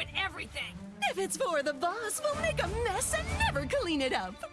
ruin everything. If it's for the boss, we'll make a mess and never clean it up.